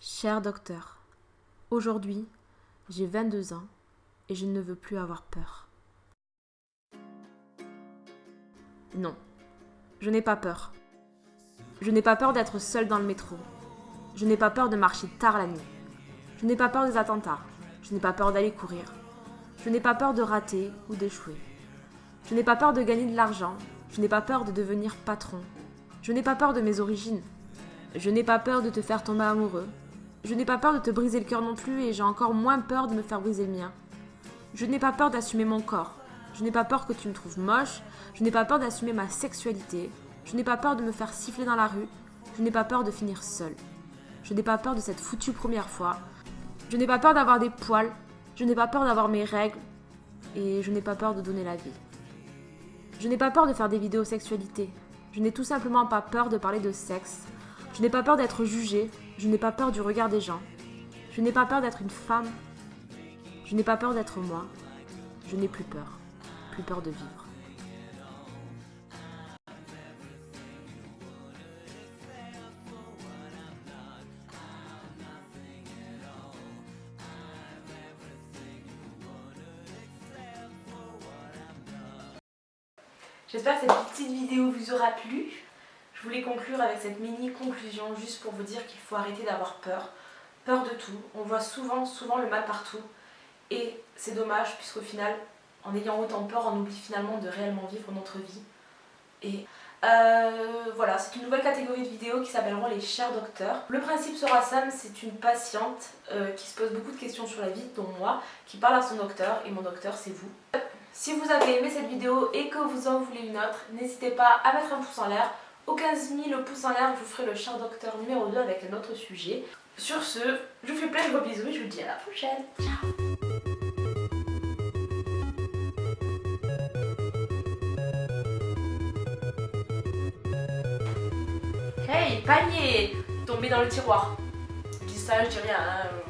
Cher docteur, aujourd'hui, j'ai 22 ans et je ne veux plus avoir peur. Non, je n'ai pas peur. Je n'ai pas peur d'être seule dans le métro. Je n'ai pas peur de marcher tard la nuit. Je n'ai pas peur des attentats. Je n'ai pas peur d'aller courir. Je n'ai pas peur de rater ou d'échouer. Je n'ai pas peur de gagner de l'argent. Je n'ai pas peur de devenir patron. Je n'ai pas peur de mes origines. Je n'ai pas peur de te faire tomber amoureux. Je n'ai pas peur de te briser le cœur non plus et j'ai encore moins peur de me faire briser le mien. Je n'ai pas peur d'assumer mon corps. Je n'ai pas peur que tu me trouves moche. Je n'ai pas peur d'assumer ma sexualité. Je n'ai pas peur de me faire siffler dans la rue. Je n'ai pas peur de finir seule. Je n'ai pas peur de cette foutue première fois. Je n'ai pas peur d'avoir des poils. Je n'ai pas peur d'avoir mes règles. Et je n'ai pas peur de donner la vie. Je n'ai pas peur de faire des vidéos sexualité. Je n'ai tout simplement pas peur de parler de sexe. Je n'ai pas peur d'être jugée. Je n'ai pas peur du regard des gens. Je n'ai pas peur d'être une femme. Je n'ai pas peur d'être moi. Je n'ai plus peur. Plus peur de vivre. J'espère que cette petite vidéo vous aura plu. Je voulais conclure avec cette mini conclusion juste pour vous dire qu'il faut arrêter d'avoir peur. Peur de tout. On voit souvent, souvent le mal partout. Et c'est dommage puisqu'au final, en ayant autant peur, on oublie finalement de réellement vivre notre vie. Et euh, voilà, c'est une nouvelle catégorie de vidéos qui s'appelleront les chers docteurs. Le principe sera simple, c'est une patiente euh, qui se pose beaucoup de questions sur la vie, dont moi, qui parle à son docteur, et mon docteur c'est vous. Si vous avez aimé cette vidéo et que vous en voulez une autre, n'hésitez pas à mettre un pouce en l'air. Au 15 000 pouces en l'air, je vous ferai le cher docteur numéro 2 avec un autre sujet. Sur ce, je vous fais plein de gros bisous et je vous dis à la prochaine. Ciao Hey, panier Tombé dans le tiroir. Je dis ça, je dis rien. Hein.